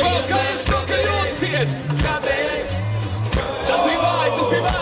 Skakar, skakar åt! Just be mine, just be mine!